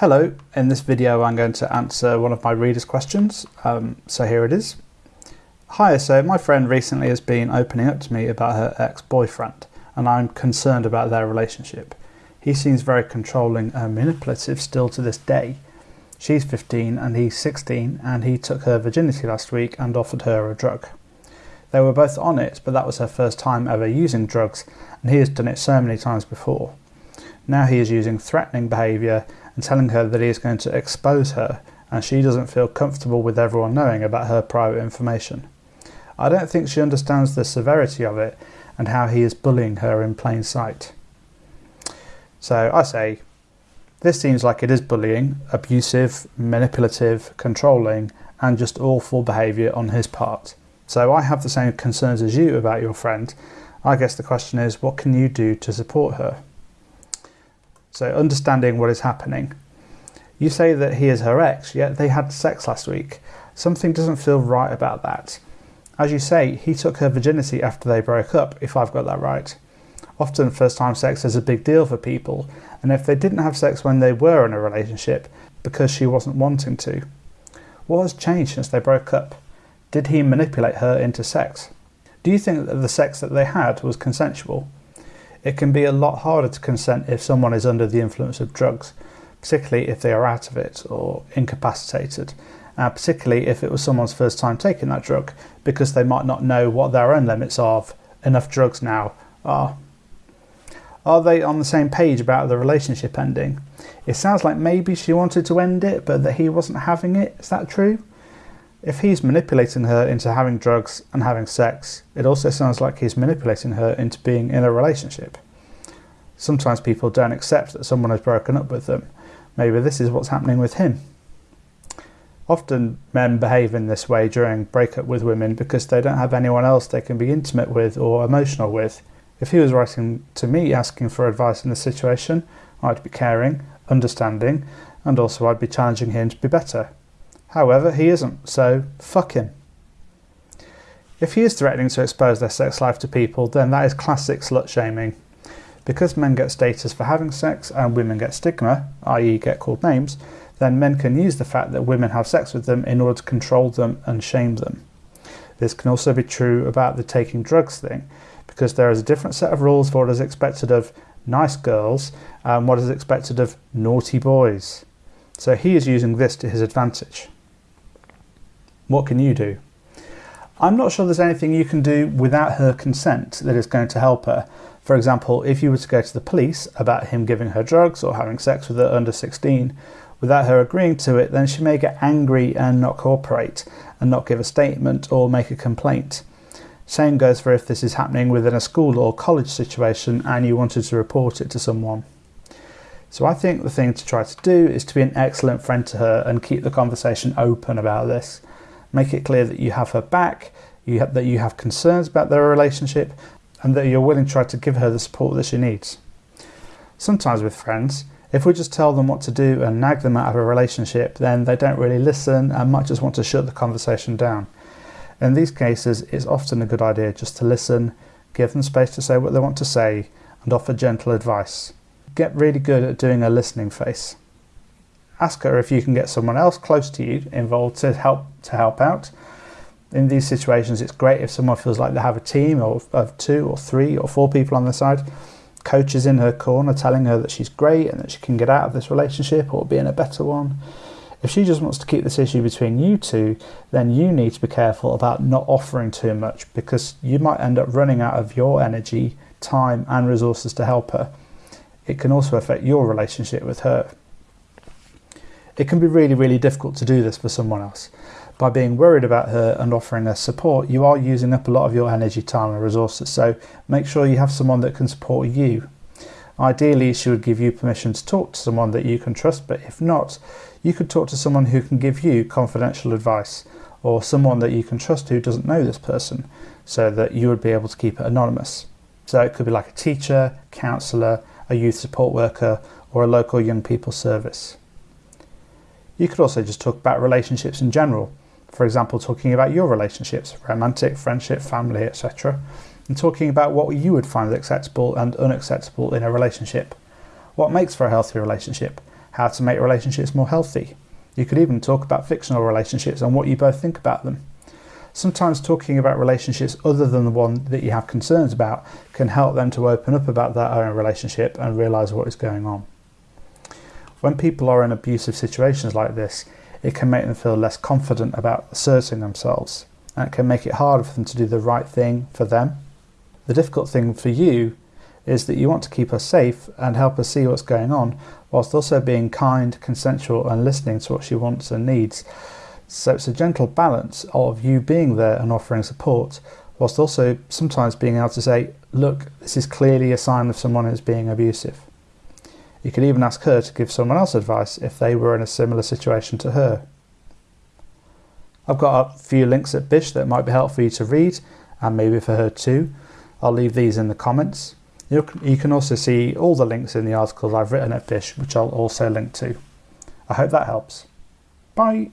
Hello, in this video I'm going to answer one of my readers' questions, um, so here it is. Hi, so my friend recently has been opening up to me about her ex-boyfriend and I'm concerned about their relationship. He seems very controlling and manipulative still to this day. She's 15 and he's 16 and he took her virginity last week and offered her a drug. They were both on it, but that was her first time ever using drugs and he has done it so many times before. Now he is using threatening behaviour and telling her that he is going to expose her and she doesn't feel comfortable with everyone knowing about her private information. I don't think she understands the severity of it and how he is bullying her in plain sight. So I say, this seems like it is bullying, abusive, manipulative, controlling, and just awful behaviour on his part. So I have the same concerns as you about your friend. I guess the question is, what can you do to support her? So understanding what is happening. You say that he is her ex, yet they had sex last week. Something doesn't feel right about that. As you say, he took her virginity after they broke up, if I've got that right. Often first time sex is a big deal for people, and if they didn't have sex when they were in a relationship, because she wasn't wanting to. What has changed since they broke up? Did he manipulate her into sex? Do you think that the sex that they had was consensual? It can be a lot harder to consent if someone is under the influence of drugs, particularly if they are out of it or incapacitated, uh, particularly if it was someone's first time taking that drug, because they might not know what their own limits of enough drugs now are. Are they on the same page about the relationship ending? It sounds like maybe she wanted to end it, but that he wasn't having it. Is that true? If he's manipulating her into having drugs and having sex, it also sounds like he's manipulating her into being in a relationship. Sometimes people don't accept that someone has broken up with them. Maybe this is what's happening with him. Often men behave in this way during breakup with women because they don't have anyone else they can be intimate with or emotional with. If he was writing to me asking for advice in this situation, I'd be caring, understanding, and also I'd be challenging him to be better. However, he isn't, so fuck him. If he is threatening to expose their sex life to people, then that is classic slut shaming. Because men get status for having sex and women get stigma, i.e., get called names, then men can use the fact that women have sex with them in order to control them and shame them. This can also be true about the taking drugs thing, because there is a different set of rules for what is expected of nice girls and what is expected of naughty boys. So he is using this to his advantage. What can you do? I'm not sure there's anything you can do without her consent that is going to help her. For example, if you were to go to the police about him giving her drugs or having sex with her under 16, without her agreeing to it, then she may get angry and not cooperate and not give a statement or make a complaint. Same goes for if this is happening within a school or college situation and you wanted to report it to someone. So I think the thing to try to do is to be an excellent friend to her and keep the conversation open about this. Make it clear that you have her back, you have, that you have concerns about their relationship, and that you're willing to try to give her the support that she needs. Sometimes with friends, if we just tell them what to do and nag them out of a relationship, then they don't really listen and might just want to shut the conversation down. In these cases, it's often a good idea just to listen, give them space to say what they want to say, and offer gentle advice. Get really good at doing a listening face ask her if you can get someone else close to you involved to help to help out. In these situations, it's great if someone feels like they have a team of, of two or three or four people on the side. Coaches in her corner telling her that she's great and that she can get out of this relationship or be in a better one. If she just wants to keep this issue between you two, then you need to be careful about not offering too much because you might end up running out of your energy, time, and resources to help her. It can also affect your relationship with her. It can be really, really difficult to do this for someone else. By being worried about her and offering her support, you are using up a lot of your energy, time and resources, so make sure you have someone that can support you. Ideally, she would give you permission to talk to someone that you can trust, but if not, you could talk to someone who can give you confidential advice, or someone that you can trust who doesn't know this person, so that you would be able to keep it anonymous. So it could be like a teacher, counsellor, a youth support worker, or a local young people service. You could also just talk about relationships in general. For example, talking about your relationships, romantic, friendship, family, etc. And talking about what you would find acceptable and unacceptable in a relationship. What makes for a healthy relationship? how to make relationships more healthy. You could even talk about fictional relationships and what you both think about them. Sometimes talking about relationships other than the one that you have concerns about can help them to open up about their own relationship and realise what is going on. When people are in abusive situations like this, it can make them feel less confident about asserting themselves and it can make it harder for them to do the right thing for them. The difficult thing for you is that you want to keep her safe and help her see what's going on, whilst also being kind, consensual, and listening to what she wants and needs. So it's a gentle balance of you being there and offering support, whilst also sometimes being able to say, look, this is clearly a sign of someone who's being abusive. You could even ask her to give someone else advice if they were in a similar situation to her. I've got a few links at Bish that might be helpful for you to read, and maybe for her too. I'll leave these in the comments. You can also see all the links in the articles I've written at Bish, which I'll also link to. I hope that helps. Bye.